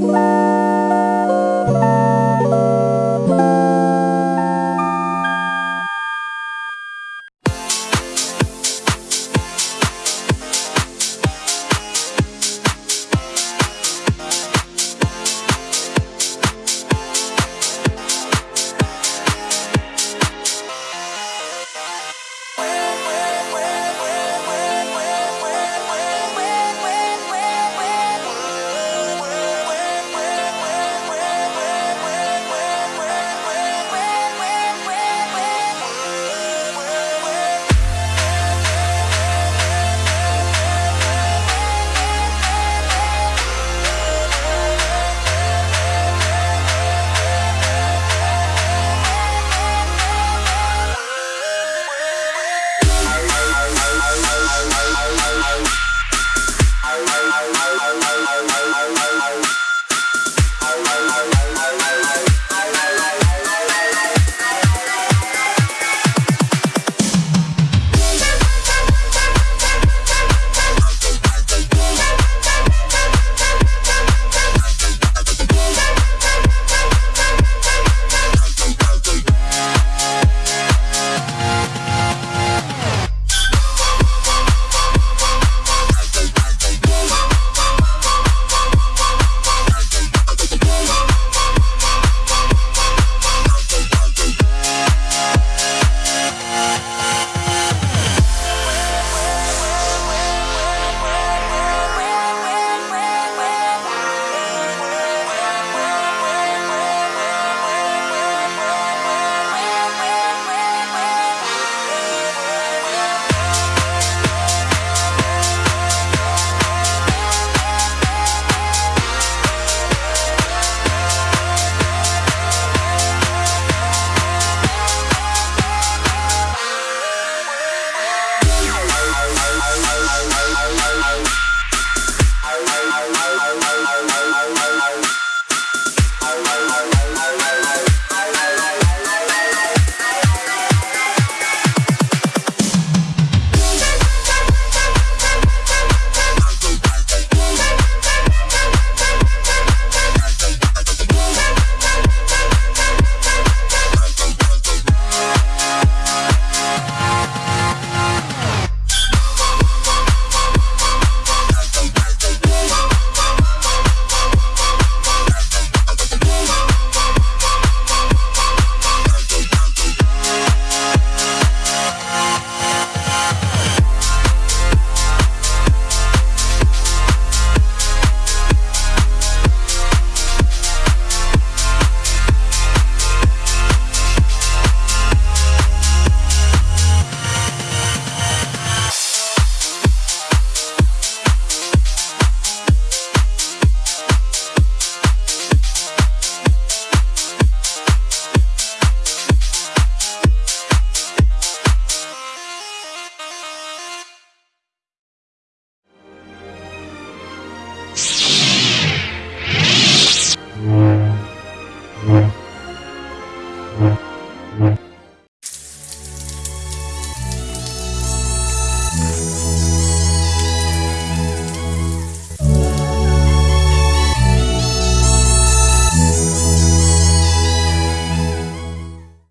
Bye.